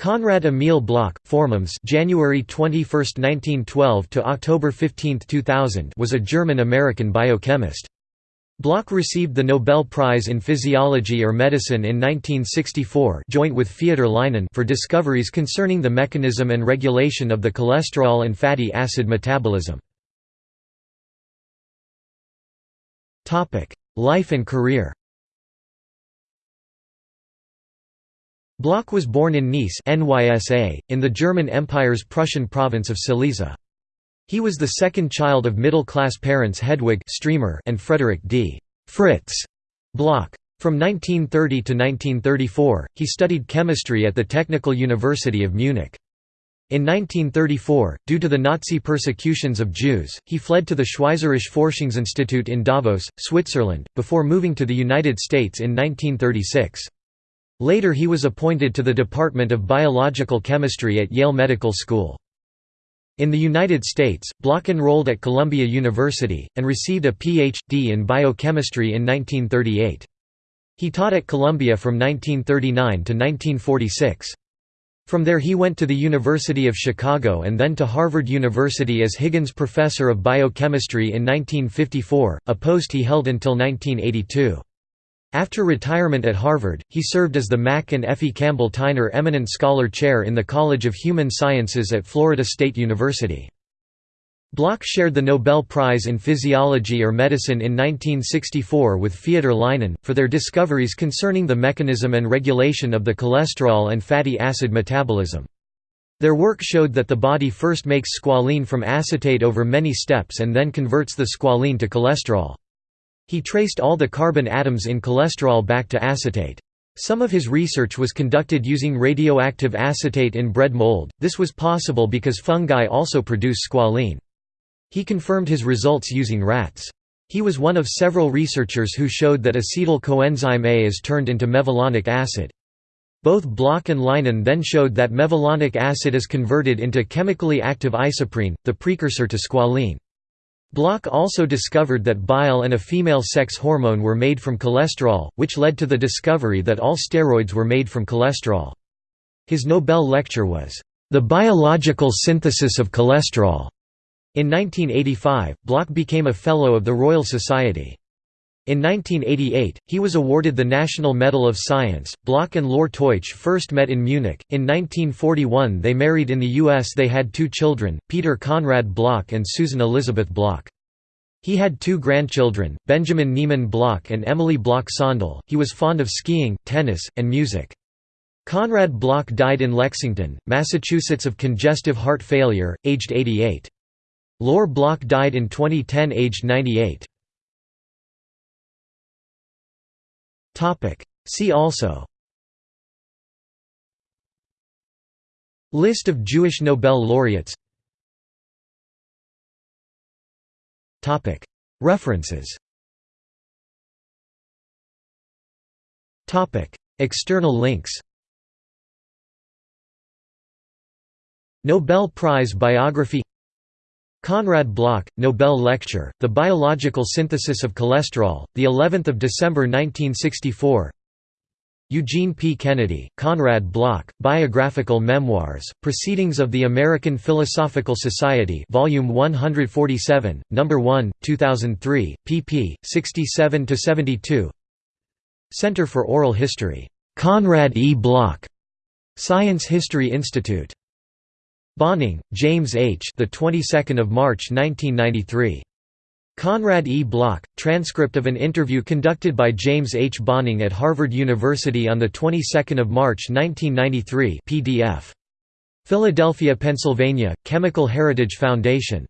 Konrad Emil Bloch, Formums January 21, 1912 to October 15, 2000 was a German-American biochemist. Bloch received the Nobel Prize in Physiology or Medicine in 1964 joint with Feodor Lynen for discoveries concerning the mechanism and regulation of the cholesterol and fatty acid metabolism. Life and career Bloch was born in Neisse NYSA, in the German Empire's Prussian province of Silesia. He was the second child of middle-class parents Hedwig and Frederick D. Fritz Bloch. From 1930 to 1934, he studied chemistry at the Technical University of Munich. In 1934, due to the Nazi persecutions of Jews, he fled to the Schweizerische Forschungsinstitut in Davos, Switzerland, before moving to the United States in 1936. Later he was appointed to the Department of Biological Chemistry at Yale Medical School. In the United States, Bloch enrolled at Columbia University, and received a Ph.D. in biochemistry in 1938. He taught at Columbia from 1939 to 1946. From there he went to the University of Chicago and then to Harvard University as Higgins Professor of Biochemistry in 1954, a post he held until 1982. After retirement at Harvard, he served as the Mack and Effie Campbell Tyner Eminent Scholar Chair in the College of Human Sciences at Florida State University. Bloch shared the Nobel Prize in Physiology or Medicine in 1964 with Feodor Lynen, for their discoveries concerning the mechanism and regulation of the cholesterol and fatty acid metabolism. Their work showed that the body first makes squalene from acetate over many steps and then converts the squalene to cholesterol. He traced all the carbon atoms in cholesterol back to acetate. Some of his research was conducted using radioactive acetate in bread mold, this was possible because fungi also produce squalene. He confirmed his results using rats. He was one of several researchers who showed that acetyl coenzyme A is turned into mevalonic acid. Both Bloch and Lynen then showed that mevalonic acid is converted into chemically active isoprene, the precursor to squalene. Bloch also discovered that bile and a female sex hormone were made from cholesterol, which led to the discovery that all steroids were made from cholesterol. His Nobel lecture was, "...the biological synthesis of cholesterol." In 1985, Bloch became a Fellow of the Royal Society. In 1988, he was awarded the National Medal of Science. Bloch and Lore Teutsch first met in Munich. In 1941, they married in the U.S. They had two children, Peter Konrad Bloch and Susan Elizabeth Bloch. He had two grandchildren, Benjamin Niemann Bloch and Emily Bloch Sondel. He was fond of skiing, tennis, and music. Conrad Bloch died in Lexington, Massachusetts of congestive heart failure, aged 88. Lore Bloch died in 2010 aged 98. See also. List of Jewish Nobel laureates. References. External links. Nobel Prize biography Konrad Bloch, Nobel Lecture, The Biological Synthesis of Cholesterol, the 11th of December 1964. Eugene P. Kennedy, Konrad Bloch, Biographical Memoirs, Proceedings of the American Philosophical Society Volume 147, No. 1, 2003, pp. 67–72 Center for Oral History. Konrad E. Bloch. Science History Institute. Bohning, James H. The 22nd of March 1993. Conrad E. Block, transcript of an interview conducted by James H. Bohning at Harvard University on the 22nd of March 1993. PDF. Philadelphia, Pennsylvania: Chemical Heritage Foundation.